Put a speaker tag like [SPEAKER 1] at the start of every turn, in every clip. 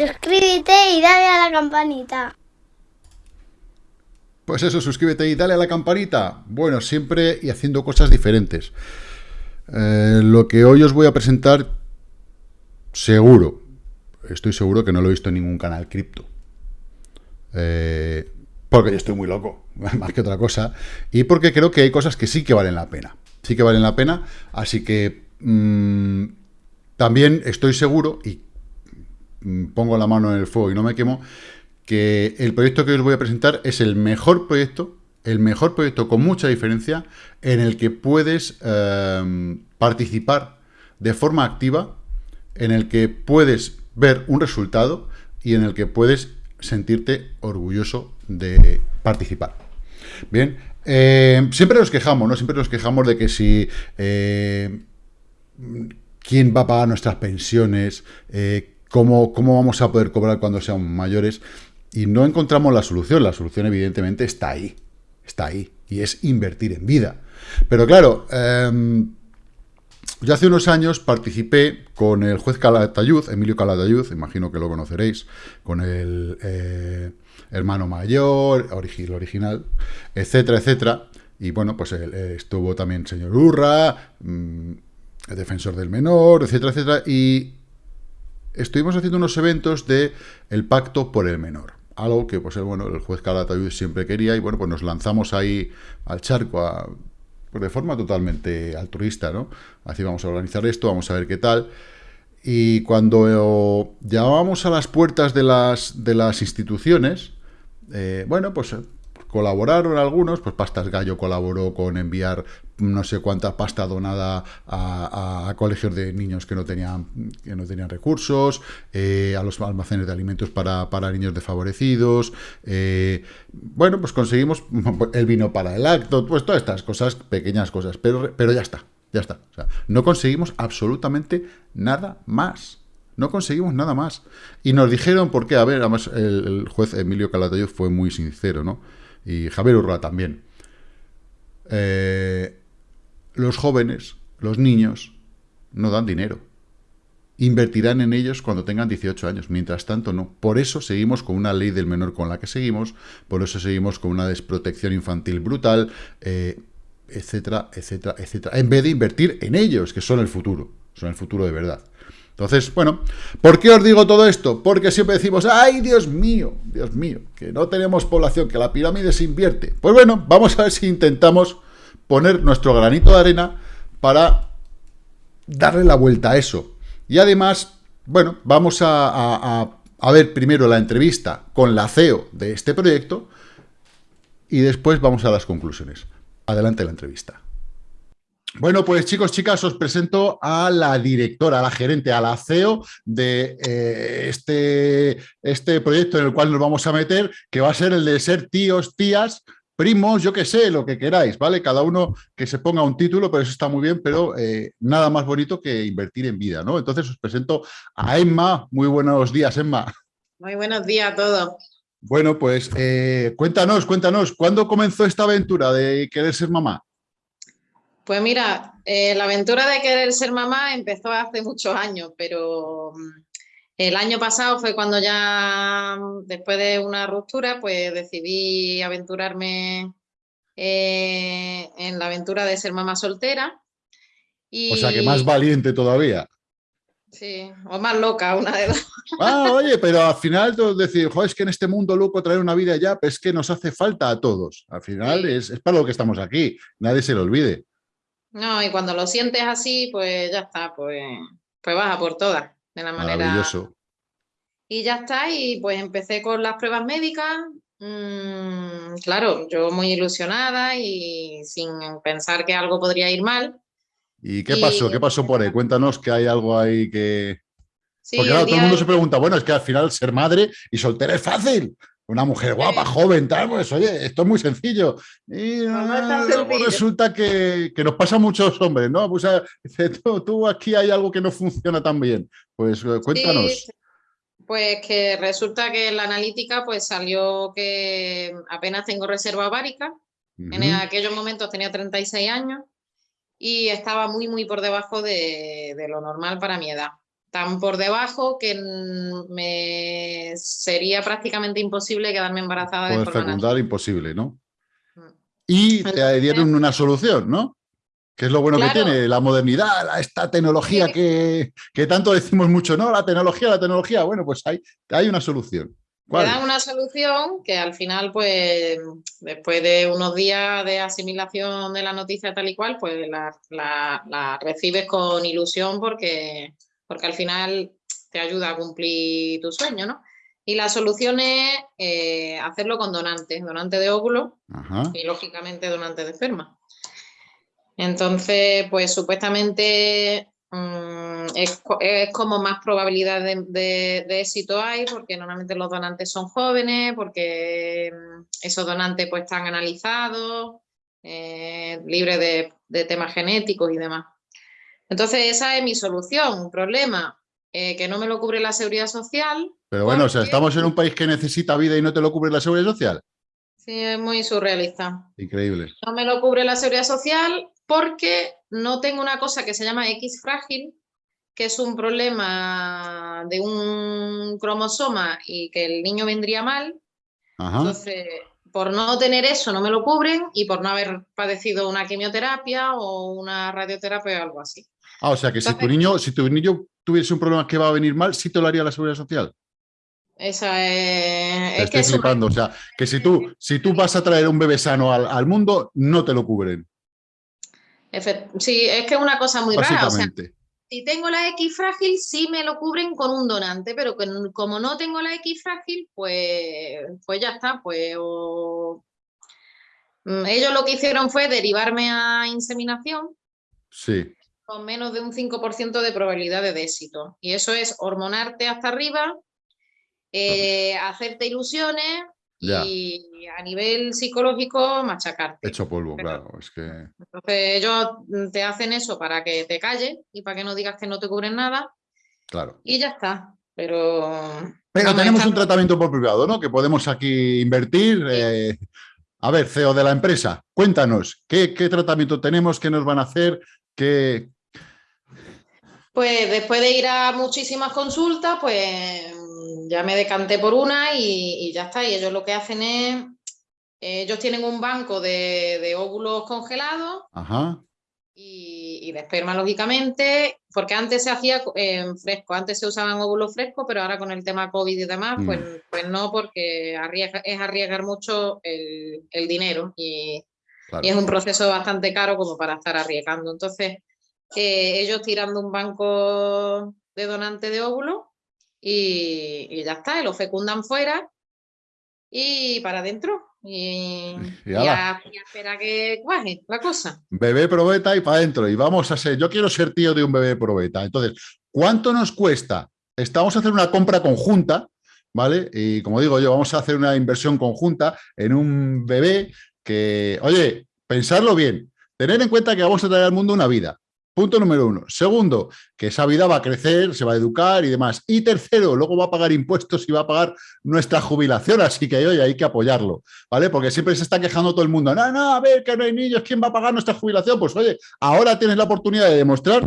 [SPEAKER 1] Suscríbete y dale a la campanita.
[SPEAKER 2] Pues eso, suscríbete y dale a la campanita. Bueno, siempre y haciendo cosas diferentes. Eh, lo que hoy os voy a presentar, seguro, estoy seguro que no lo he visto en ningún canal cripto. Eh, porque yo estoy muy loco, más que otra cosa. Y porque creo que hay cosas que sí que valen la pena. Sí que valen la pena. Así que mm, también estoy seguro, y pongo la mano en el fuego y no me quemo, que el proyecto que os voy a presentar es el mejor proyecto, el mejor proyecto con mucha diferencia, en el que puedes eh, participar de forma activa, en el que puedes ver un resultado y en el que puedes sentirte orgulloso de participar. Bien, eh, siempre nos quejamos, ¿no? Siempre nos quejamos de que si... Eh, ¿Quién va a pagar nuestras pensiones? ¿Cómo, ¿Cómo vamos a poder cobrar cuando seamos mayores? y no encontramos la solución. La solución evidentemente está ahí, está ahí, y es invertir en vida. Pero claro, em, yo hace unos años participé con el juez Calatayud, Emilio Calatayud, imagino que lo conoceréis, con el eh, hermano mayor, el original, etcétera, etcétera. Y bueno, pues estuvo también señor Urra, mm, el defensor del menor, etcétera, etcétera. Y estuvimos haciendo unos eventos de el pacto por el menor algo que pues bueno, el juez Calatayud siempre quería y bueno, pues nos lanzamos ahí al charco pues, de forma totalmente altruista, ¿no? Así vamos a organizar esto, vamos a ver qué tal. Y cuando llamábamos a las puertas de las, de las instituciones, eh, bueno, pues colaboraron algunos, pues Pastas Gallo colaboró con enviar no sé cuánta pasta donada a, colegios de niños que no tenían, que no tenían recursos, eh, a los almacenes de alimentos para, niños desfavorecidos, eh, bueno, pues conseguimos el vino para el acto, pues todas estas cosas, pequeñas cosas, pero, pero ya está, ya está. no conseguimos absolutamente nada más. No conseguimos nada más. Y nos dijeron por qué. A ver, además el, juez Emilio Calatayud fue muy sincero, ¿no? Y Javier Urra también. Eh, los jóvenes, los niños, no dan dinero. Invertirán en ellos cuando tengan 18 años, mientras tanto no. Por eso seguimos con una ley del menor con la que seguimos, por eso seguimos con una desprotección infantil brutal, eh, etcétera, etcétera, etcétera. En vez de invertir en ellos, que son el futuro, son el futuro de verdad. Entonces, bueno, ¿por qué os digo todo esto? Porque siempre decimos, ¡ay, Dios mío! Dios mío, que no tenemos población, que la pirámide se invierte. Pues bueno, vamos a ver si intentamos poner nuestro granito de arena para darle la vuelta a eso. Y además, bueno, vamos a, ver primero la entrevista con la CEO de este proyecto y después vamos a las conclusiones. Adelante la entrevista. Bueno, pues chicos, chicas, os presento a la directora, a la gerente, a la CEO de eh, este, este proyecto en el cual nos vamos a meter, que va a ser el de ser tíos, tías, primos, yo qué sé, lo que queráis, ¿vale? Cada uno que se ponga un título, pero eso está muy bien, pero eh, nada más bonito que invertir en vida, ¿no? Entonces os presento a Emma. Muy buenos días, Emma.
[SPEAKER 3] Muy buenos días a todos.
[SPEAKER 2] Bueno, pues eh, cuéntanos, cuéntanos, ¿cuándo comenzó esta aventura de querer ser mamá?
[SPEAKER 3] Pues mira, eh, la aventura de querer ser mamá empezó hace muchos años, pero mm, el año pasado fue cuando ya, después de una ruptura, pues decidí aventurarme eh, en la aventura de ser mamá soltera.
[SPEAKER 2] O sea, que más valiente todavía.
[SPEAKER 3] Sí, o más loca, una de dos.
[SPEAKER 2] Ah, oye, pero al final tú decís, es que en este mundo loco traer una vida ya, pues es que nos hace falta a todos. Al final es, es, para lo que estamos aquí, nadie se lo olvide.
[SPEAKER 3] No, y cuando lo sientes así, pues ya está, pues, pues vas a por todas de la manera... Maravilloso. Y ya está, y pues empecé con las pruebas médicas, mm, claro, yo muy ilusionada y sin pensar que algo podría ir mal.
[SPEAKER 2] ¿Y qué pasó? ¿Qué pasó por ahí? Cuéntanos que hay algo ahí que... Porque claro, todo el mundo se pregunta, bueno, es que al final ser madre y soltera es fácil. Una mujer guapa, joven, tal, pues oye, esto es muy sencillo. Y resulta que, nos pasa a muchos hombres, ¿no? Pues, tú, aquí hay algo que no funciona tan bien. Pues eh, cuéntanos.
[SPEAKER 3] pues que resulta que en la analítica pues salió que apenas tengo reserva ovárica. En aquellos momentos tenía 36 años y estaba muy, muy por debajo de, de lo normal para mi edad. Tan por debajo que me sería prácticamente imposible quedarme embarazada
[SPEAKER 2] Poder
[SPEAKER 3] de forma
[SPEAKER 2] fecundar,
[SPEAKER 3] natural.
[SPEAKER 2] imposible, ¿no?
[SPEAKER 3] Mm.
[SPEAKER 2] Y te dieron una solución, ¿no? Que es lo bueno
[SPEAKER 3] Claro.
[SPEAKER 2] que tiene la modernidad, la- esta tecnología
[SPEAKER 3] Sí.
[SPEAKER 2] que, que tanto decimos mucho, no, la tecnología, la tecnología. Bueno, pues hay, hay una solución. ¿Cuál?
[SPEAKER 3] dan una solución que al final, pues, después de unos días de asimilación de la noticia tal y cual, pues la, la- la recibes con ilusión porque, porque al final te ayuda a cumplir tu sueño, ¿no? Y la solución es eh, hacerlo con donantes, donante de óvulos
[SPEAKER 2] Ajá.
[SPEAKER 3] y lógicamente donante de esperma. Entonces, pues supuestamente mm, es, co- es como más probabilidad de, de- de éxito hay, porque normalmente los donantes son jóvenes, porque mm, esos donantes pues están analizados, eh, libres de, de temas genéticos y demás. Entonces, esa es mi solución. Un problema eh, que no me lo cubre la seguridad social.
[SPEAKER 2] Pero bueno, o sea, estamos en un país que necesita vida y no te lo cubre la seguridad social.
[SPEAKER 3] Sí, es muy surrealista.
[SPEAKER 2] Increíble.
[SPEAKER 3] No me lo cubre la seguridad social porque no tengo una cosa que se llama X frágil, que es un problema de un cromosoma y que el niño vendría mal.
[SPEAKER 2] Ajá.
[SPEAKER 3] Entonces, por no tener eso, no me lo cubren y por no haber padecido una quimioterapia o una radioterapia o algo así.
[SPEAKER 2] Ah, o sea que si tu niño, si tu niño tuviese un problema que va a venir mal, sí te lo haría la seguridad social.
[SPEAKER 3] Esa es,
[SPEAKER 2] Te
[SPEAKER 3] es que
[SPEAKER 2] estoy flipando. O sea, que si tú, si tú vas a traer un bebé sano al, al mundo, no te lo cubren.
[SPEAKER 3] Sí, es que es una cosa muy rara. O sea, si tengo la X frágil, sí me lo cubren con un donante, pero como no tengo la X frágil, pues, pues ya está. Pues o- Mm, ellos lo que hicieron fue derivarme a inseminación
[SPEAKER 2] Sí.
[SPEAKER 3] Con menos de un 5% de probabilidades de éxito. Y eso es hormonarte hasta arriba, eh, hacerte ilusiones
[SPEAKER 2] Ya.
[SPEAKER 3] y a nivel psicológico machacarte.
[SPEAKER 2] Hecho polvo,
[SPEAKER 3] Pero-
[SPEAKER 2] claro. Es que.
[SPEAKER 3] Entonces ellos te hacen eso para que te calles y para que no digas que no te cubren nada
[SPEAKER 2] Claro.
[SPEAKER 3] y ya está. Pero,
[SPEAKER 2] Pero tenemos un tratamiento por privado, ¿no? Que podemos aquí invertir. eh, a ver, CEO de la empresa, cuéntanos, ¿qué, qué tratamiento tenemos? ¿Qué nos van a hacer? ¿Qué...
[SPEAKER 3] Pues después de ir a muchísimas consultas, pues ya me decanté por una y, y ya está. Y ellos lo que hacen es, ellos tienen un banco de, de óvulos congelados
[SPEAKER 2] Ajá.
[SPEAKER 3] y, y de esperma, lógicamente, porque antes se hacía en fresco, antes se usaban óvulos frescos, pero ahora con el tema COVID y demás,
[SPEAKER 2] Mm.
[SPEAKER 3] pues, pues no, porque arriesga- es arriesgar mucho el, el dinero y,
[SPEAKER 2] Claro.
[SPEAKER 3] y es un proceso bastante caro como para estar arriesgando. Entonces, eh, ellos tirando un banco de donante de óvulos y, y ya está, y lo fecundan fuera y para adentro. Y,
[SPEAKER 2] Y
[SPEAKER 3] y
[SPEAKER 2] ala.
[SPEAKER 3] a, y a esperar que cuaje la cosa.
[SPEAKER 2] Bebé probeta y para adentro. Y vamos a ser, yo quiero ser tío de un bebé probeta. Entonces, ¿cuánto nos cuesta? Estamos a hacer una compra conjunta, ¿vale? Y como digo yo, vamos a hacer una inversión conjunta en un bebé que, oye, pensarlo bien, tener en cuenta que vamos a traer al mundo una vida. Punto número uno. Segundo, que esa vida va a crecer, se va a educar y demás. Y tercero, luego va a pagar impuestos y va a pagar nuestra jubilación. Así que, oye, hay que apoyarlo. ¿vale? Porque siempre se está quejando todo el mundo, no, no, a ver, que no hay niños, ¿quién va a pagar nuestra jubilación? Pues oye, ahora tienes la oportunidad de demostrar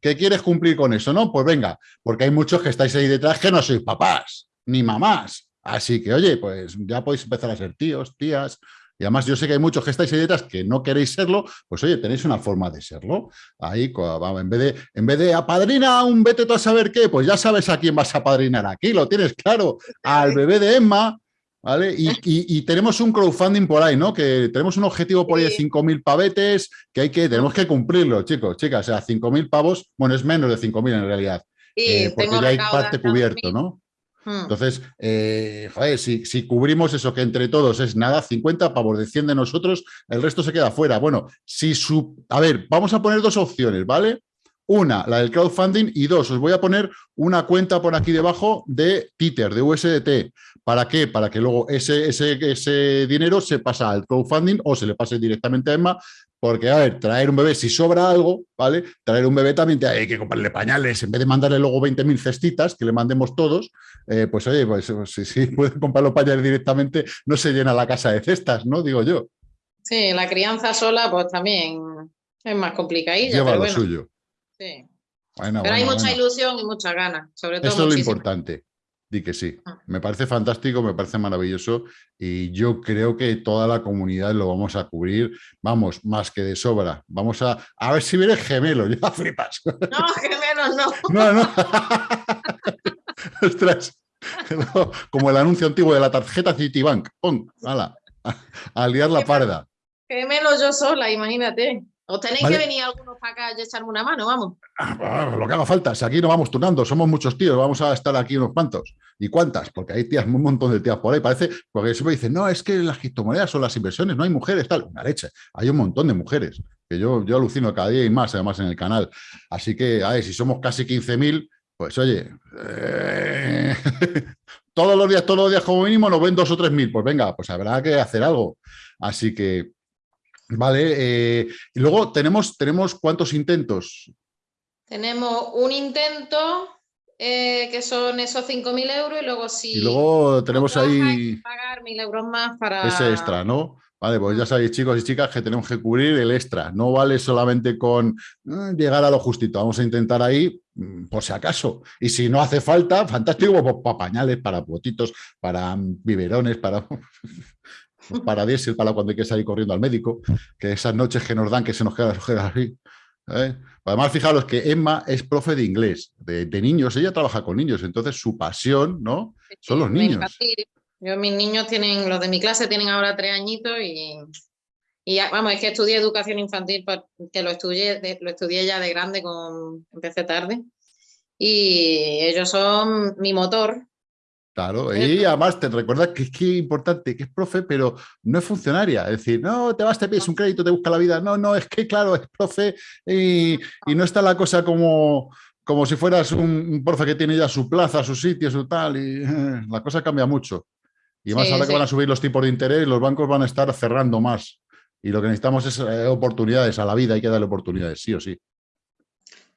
[SPEAKER 2] que quieres cumplir con eso, ¿no? Pues venga, porque hay muchos que estáis ahí detrás que no sois papás, ni mamás. Así que, oye, pues ya podéis empezar a ser tíos, tías. Y además yo sé que hay muchos que estáis ahí detrás que no queréis serlo, pues oye, tenéis una forma de serlo. Ahí, en vez de, en vez de apadrina a un vete tú a saber qué, pues ya sabes a quién vas a apadrinar aquí, lo tienes claro, al bebé de Emma, ¿Vale? Y, y- y tenemos un crowdfunding por ahí, ¿no? Que tenemos un objetivo por ahí de
[SPEAKER 3] Sí.
[SPEAKER 2] 5.000 pavetes, que hay que, tenemos que cumplirlo, chicos, chicas. O sea, 5.000 pavos, bueno, es menos de 5.000 en realidad, eh, porque ya hay parte cubierto,
[SPEAKER 3] 2.000.
[SPEAKER 2] ¿no?
[SPEAKER 3] Mm.
[SPEAKER 2] Entonces, eh, si, cubrimos eso que entre todos es nada, 50 pavos de 100 de nosotros, el resto se queda fuera. Bueno, si su... A ver, vamos a poner dos opciones, ¿vale? Una, la del crowdfunding, y dos, os voy a poner una cuenta por aquí debajo de Twitter, de USDT. ¿Para qué? Para que luego ese, ese, ese dinero se pasa al crowdfunding o se le pase directamente a Emma, porque, a ver, traer un bebé, si sobra algo, ¿vale? Traer un bebé también te- hay que comprarle pañales, en vez de mandarle luego 20.000 cestitas, que le mandemos todos, eh, pues oye, pues si, si pueden comprar los pañales directamente, no se llena la casa de cestas, ¿no? Digo yo,
[SPEAKER 3] Sí, la crianza sola pues también es más complicadilla,
[SPEAKER 2] lleva
[SPEAKER 3] pero
[SPEAKER 2] lo
[SPEAKER 3] bueno,
[SPEAKER 2] suyo.
[SPEAKER 3] sí. Pero hay mucha ilusión y muchas ganas, sobre todo
[SPEAKER 2] Eso es lo importante. Di que sí. Ah. Me parece fantástico, me parece maravilloso y yo creo que toda la comunidad lo vamos a cubrir, vamos, más que de sobra. Vamos a, a ver si viene gemelo, ya flipas.
[SPEAKER 3] No, gemelos no.
[SPEAKER 2] No, no. Ostras. como el anuncio antiguo de la tarjeta Citibank. ¡Pum! ¡Hala! A, liar la parda.
[SPEAKER 3] Gemelos yo sola, imagínate. ¿Os tenéis que venir algunos para acá y echarme una mano? Vamos.
[SPEAKER 2] Ah, lo que haga falta. Si aquí no vamos turnando, somos muchos tíos, vamos a estar aquí unos cuantos. ¿Y cuántas? Porque hay tías, un montón de tías por ahí. Parece, porque siempre dicen, no, es que las criptomonedas son las inversiones, no hay mujeres, tal. Una leche. Hay un montón de mujeres, que yo, yo alucino cada día y más, además, en el canal. Así que, a ver, si somos casi 15.000, pues oye, eh, todos los días, todos los días como mínimo nos ven dos o tres mil. Pues venga, pues habrá que hacer algo. Así que, Vale, eh, y luego tenemos, tenemos cuántos intentos.
[SPEAKER 3] Tenemos un intento eh, que son esos 5.000 euros y luego si...
[SPEAKER 2] Y luego tenemos ahí...
[SPEAKER 3] pagar 1.000 euros más para...
[SPEAKER 2] Ese extra, ¿no? Vale, pues ya sabéis, chicos y chicas, que tenemos que cubrir el extra. No vale solamente con mm, llegar a lo justito. Vamos a intentar ahí, mm, por si acaso. Y si no hace falta, fantástico, pues, para pañales, para botitos, para biberones, para... para diésel, para cuando hay que salir corriendo al médico, que esas noches que nos dan que se nos quedan las ojeras así. ¿eh? Además, fijaros que Emma es profe de inglés, de, niños, ella trabaja con niños, entonces su pasión, ¿no? Son los niños.
[SPEAKER 3] Yo, mis niños tienen, los de mi clase tienen ahora tres añitos y, y vamos, es que estudié educación infantil, que lo estudié, lo estudié ya de grande, con, empecé tarde. Y ellos son mi motor,
[SPEAKER 2] Claro, y además te recuerda que es que importante, que es profe, pero no es funcionaria. Es decir, no, te vas, te pides un crédito, te busca la vida. No, no, es que claro, es profe y, no está la cosa como, como si fueras un, profe que tiene ya su plaza, su sitio, su tal, y la cosa cambia mucho. Y más ahora que van a subir los tipos de interés, los bancos van a estar cerrando más. Y lo que necesitamos es eh, oportunidades a la vida, hay que darle oportunidades, sí o sí.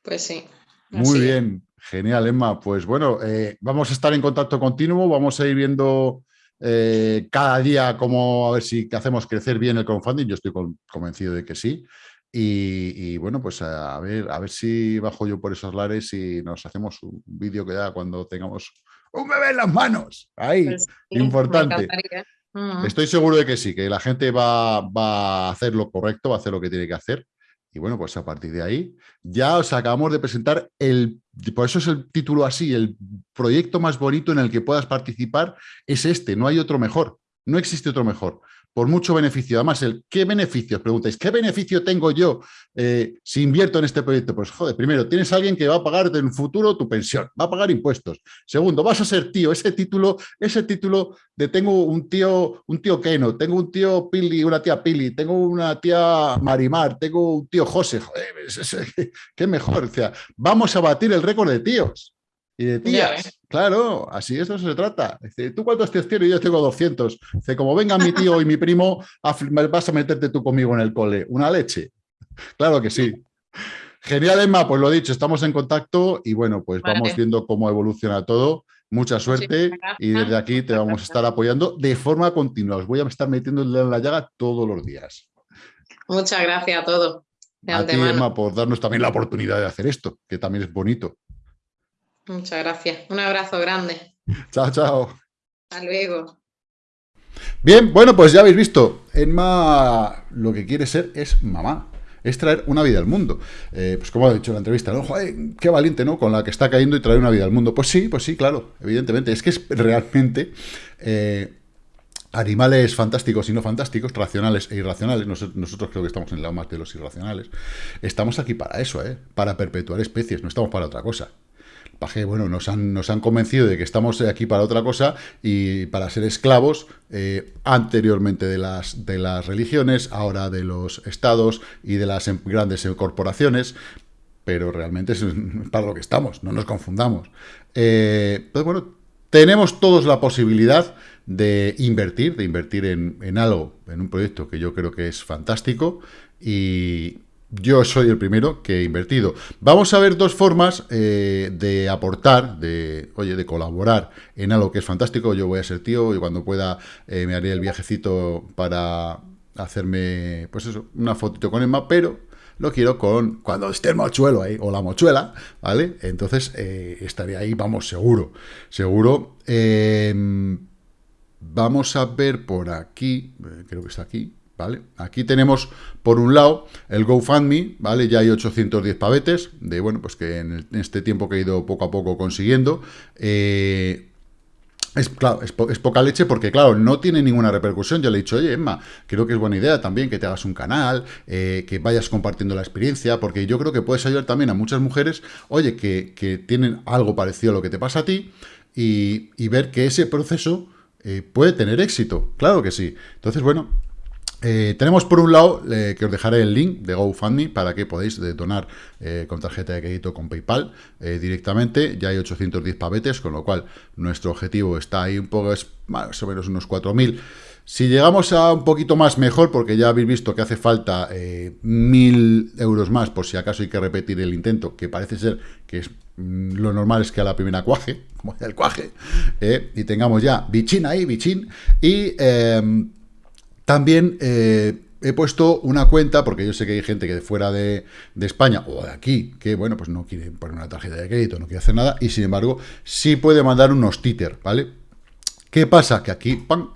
[SPEAKER 3] Pues sí.
[SPEAKER 2] Muy bien. Genial, Emma. Pues bueno, eh, vamos a estar en contacto continuo, vamos a ir viendo eh, cada día cómo a ver si hacemos crecer bien el crowdfunding. Yo estoy convencido de que sí. Y, bueno, pues a ver, a ver si bajo yo por esos lares y nos hacemos un vídeo que ya cuando tengamos un bebé en las manos. Ahí, pues importante. Estoy seguro de que sí, que la gente va, va a hacer lo correcto, va a hacer lo que tiene que hacer. Y bueno, pues a partir de ahí ya os acabamos de presentar el, por eso es el título así, el proyecto más bonito en el que puedas participar es este, no hay otro mejor, no existe otro mejor por mucho beneficio. Además, el ¿qué beneficios? Preguntáis, ¿qué beneficio tengo yo eh, si invierto en este proyecto? Pues, joder, primero, tienes a alguien que va a pagar en el futuro tu pensión, va a pagar impuestos. Segundo, vas a ser tío, ese título, ese título de tengo un tío, un tío Keno, tengo un tío Pili, una tía Pili, tengo una tía Marimar, tengo un tío José, joder, qué mejor. O sea, vamos a batir el récord de tíos y de tías. Claro, así eso se trata. Dice, ¿tú cuántos tíos tienes? Yo tengo 200. Dice, como venga mi tío y mi primo, vas a meterte tú conmigo en el cole. ¿Una leche? Claro que sí. Genial, Emma, pues lo dicho, estamos en contacto y bueno, pues vamos viendo cómo evoluciona todo. Mucha suerte y desde aquí te vamos a estar apoyando de forma continua. Os voy a estar metiendo en la llaga todos los días.
[SPEAKER 3] Muchas gracias a todos.
[SPEAKER 2] A ti, Emma, por darnos también la oportunidad de hacer esto, que también es bonito.
[SPEAKER 3] Muchas gracias. Un abrazo grande.
[SPEAKER 2] Chao, chao.
[SPEAKER 3] Hasta luego.
[SPEAKER 2] Bien, bueno, pues ya habéis visto, Emma lo que quiere ser es mamá, es traer una vida al mundo. Eh, pues como ha dicho en la entrevista, ¿no? qué valiente, ¿no? Con la que está cayendo y traer una vida al mundo. Pues sí, pues sí, claro, evidentemente. Es que es realmente eh, animales fantásticos y no fantásticos, racionales e irracionales. Nosotros, creo que estamos en el lado más de los irracionales. Estamos aquí para eso, ¿eh? Para perpetuar especies, no estamos para otra cosa bueno, nos han, nos han convencido de que estamos aquí para otra cosa y para ser esclavos eh, anteriormente de las, de las religiones, ahora de los estados y de las em, grandes corporaciones, pero realmente es para lo que estamos, no nos confundamos. Eh, pues bueno, tenemos todos la posibilidad de invertir, de invertir en, en algo, en un proyecto que yo creo que es fantástico y, yo soy el primero que he invertido. Vamos a ver dos formas eh, de aportar, de, oye, de colaborar en algo que es fantástico. Yo voy a ser tío y cuando pueda eh, me haré el viajecito para hacerme, pues eso, una fotito con Emma, pero lo quiero con cuando esté el mochuelo ahí, o la mochuela, ¿vale? Entonces eh, estaré ahí, vamos, seguro, seguro. Em, vamos a ver por aquí, creo que está aquí, ¿vale? Aquí tenemos, por un lado, el GoFundMe, ¿vale? Ya hay 810 pavetes, de, bueno, pues que en, este tiempo que he ido poco a poco consiguiendo, eh, es, claro, es, poca leche porque, claro, no tiene ninguna repercusión. Yo le he dicho, oye, Emma, creo que es buena idea también que te hagas un canal, eh, que vayas compartiendo la experiencia, porque yo creo que puedes ayudar también a muchas mujeres, oye, que, tienen algo parecido a lo que te pasa a ti, y, ver que ese proceso eh, puede tener éxito. Claro que sí. Entonces, bueno, eh, tenemos por un lado, que os dejaré el link de GoFundMe para que podáis donar eh, con tarjeta de crédito con PayPal eh, directamente. Ya hay 810 pavetes, con lo cual nuestro objetivo está ahí un poco, es más o menos unos 4.000. Si llegamos a un poquito más, mejor, porque ya habéis visto que hace falta 1.000 euros más, por si acaso hay que repetir el intento, que parece ser que es mm, lo normal es que a la primera cuaje, como el cuaje, y tengamos ya bichín ahí, bichín, y em, también eh, he puesto una cuenta, porque yo sé que hay gente que de fuera de, España o de aquí, que bueno, pues no quiere poner una tarjeta de crédito, no quiere hacer nada, y sin embargo, sí puede mandar unos títer, ¿vale? ¿Qué pasa? Que aquí, ¡pam!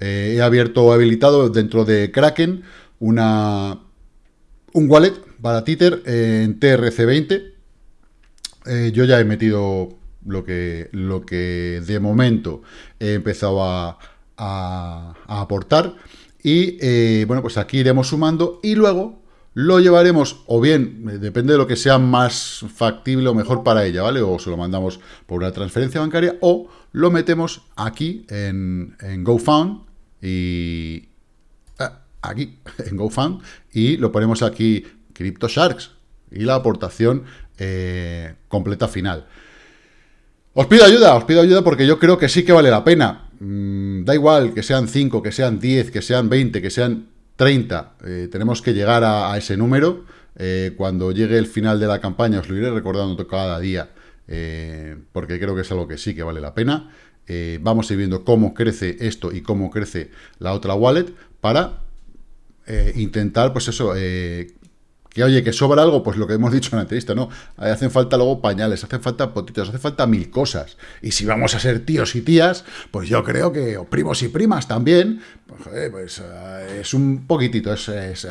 [SPEAKER 2] Eh, he abierto habilitado dentro de Kraken una, un wallet para títer en TRC20. Eh, yo ya he metido lo que, lo que de momento he empezado a, a aportar. Y eh, bueno, pues aquí iremos sumando y luego lo llevaremos, o bien, eh, depende de lo que sea más factible o mejor para ella, ¿vale? O se lo mandamos por una transferencia bancaria, o lo metemos aquí en, GoFund y... Ah, aquí, en GoFund, y lo ponemos aquí, CryptoSharks, y la aportación eh, completa final. Os pido ayuda, os pido ayuda porque yo creo que sí que vale la pena. Mm, da igual que sean 5, que sean 10, que sean 20, que sean 30, eh, tenemos que llegar a, ese número. Eh, cuando llegue el final de la campaña os lo iré recordando cada día, eh, porque creo que es algo que sí que vale la pena. vamos a ir viendo cómo crece esto y cómo crece la otra wallet para intentar, pues eso, que oye, que sobra algo, pues lo que hemos dicho en la entrevista, ¿no? Hacen falta luego pañales, hacen falta potitos, hace falta mil cosas. Y si vamos a ser tíos y tías, pues yo creo que, o primos y primas también, pues, pues eh, es un poquitito, es, es,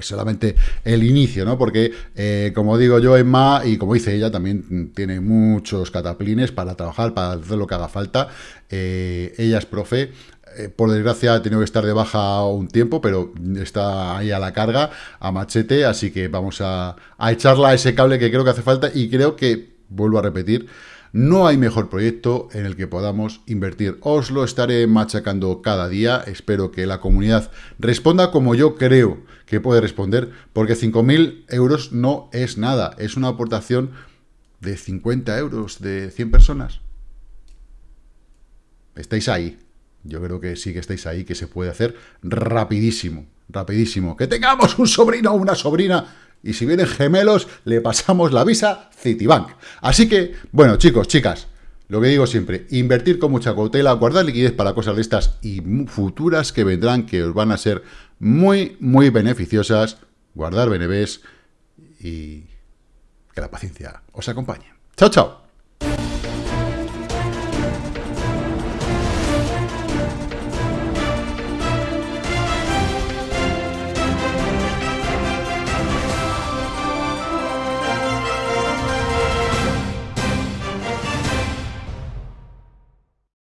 [SPEAKER 2] solamente el inicio, ¿no? Porque, eh, como digo yo, Emma, y como dice ella, también tiene muchos cataplines para trabajar, para hacer lo que haga falta. Eh, ella es profe, eh, por desgracia ha tenido que estar de baja un tiempo, pero está ahí a la carga, a machete, así que vamos a, a echarla a ese cable que creo que hace falta y creo que, vuelvo a repetir, no hay mejor proyecto en el que podamos invertir. Os lo estaré machacando cada día. Espero que la comunidad responda como yo creo que puede responder, porque 5.000 euros no es nada. Es una aportación de 50 euros de 100 personas. Estáis ahí. Yo creo que sí que estáis ahí, que se puede hacer rapidísimo, rapidísimo. Que tengamos un sobrino o una sobrina y si vienen gemelos, le pasamos la visa Citibank. Así que, bueno, chicos, chicas, lo que digo siempre, invertir con mucha cautela, guardar liquidez para cosas de estas y futuras que vendrán, que os van a ser muy, muy beneficiosas, guardar BNBs y que la paciencia os acompañe. Chao, chao.